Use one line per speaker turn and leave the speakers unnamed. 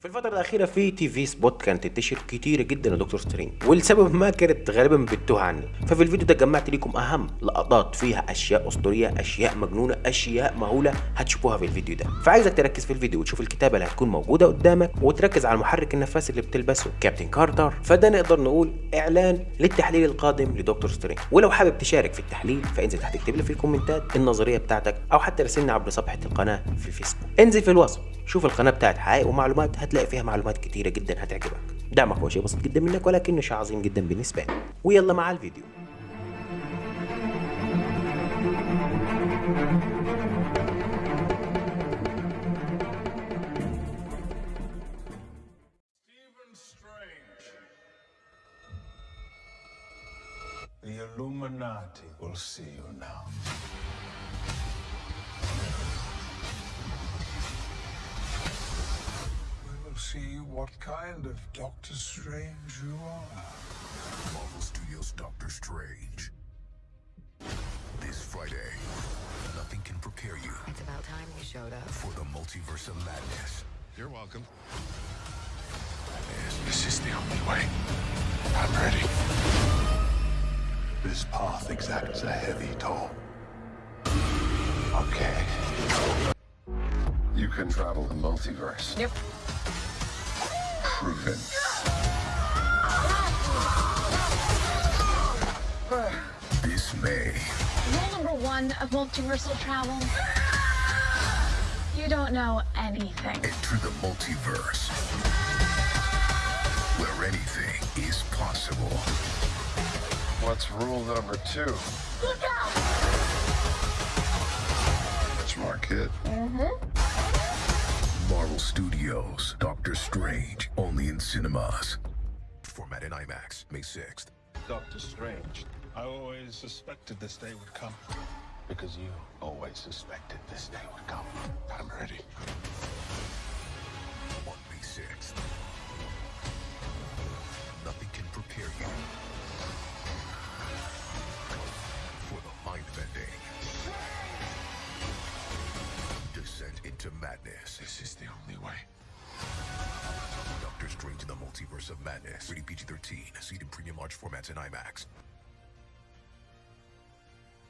في الفترة الأخيرة في تي في سبوت كانت تنتشر كتيرة جدا لدكتور سترينج ولسبب ما كانت غالبا بتوه عني. ففي الفيديو ده جمعت لكم أهم لقطات فيها أشياء أسطورية أشياء مجنونة أشياء مهولة هتشوفوها في الفيديو ده. فعايزك تركز في الفيديو وتشوف الكتابة اللي هتكون موجودة قدامك وتركز على المحرك النفاثي اللي بتلبسه. كابتن كارتر. فده نقدر نقول إعلان للتحليل القادم لدكتور سترينج ولو حابب تشارك في التحليل فانزل تحت اكتب لي في الكومنتات النظرية بتاعتك أو حتى راسلني عبر صفحة القناة في الفيسبوك. انزل في الوصف. شوف القناة بتاعت حقائق ومعلومات هتلاقي فيها معلومات كتيرة جدا هتعجبك دعمك هو شيء بسيط جدا منك ولكنه شيء عظيم جدا بالنسبة لي ويلا مع الفيديو.
The Illuminati will see you now. See what kind of Doctor Strange you are.
Marvel Studios Doctor Strange. This Friday, nothing can prepare you
It's about time you showed up.
for the multiverse of madness.
You're welcome.
This is the only way. I'm ready. This path exacts a heavy toll. Okay.
You can travel the multiverse.
Yep.
Proven.
This May,
Rule number one of multiversal travel. You don't know anything.
enter the multiverse where anything is possible.
What's rule number two?
Look out!
Smart kid.
Marvel Studios Doctor Strange, only in cinemas. Format in IMAX, May 6th.
Doctor Strange. I always suspected this day would come. Because you always suspected this day would come. I'm ready.
Into madness.
This is the only way.
Doctor Strange in the Multiverse of Madness. Rated PG 13. Seen in premium large formats in IMAX.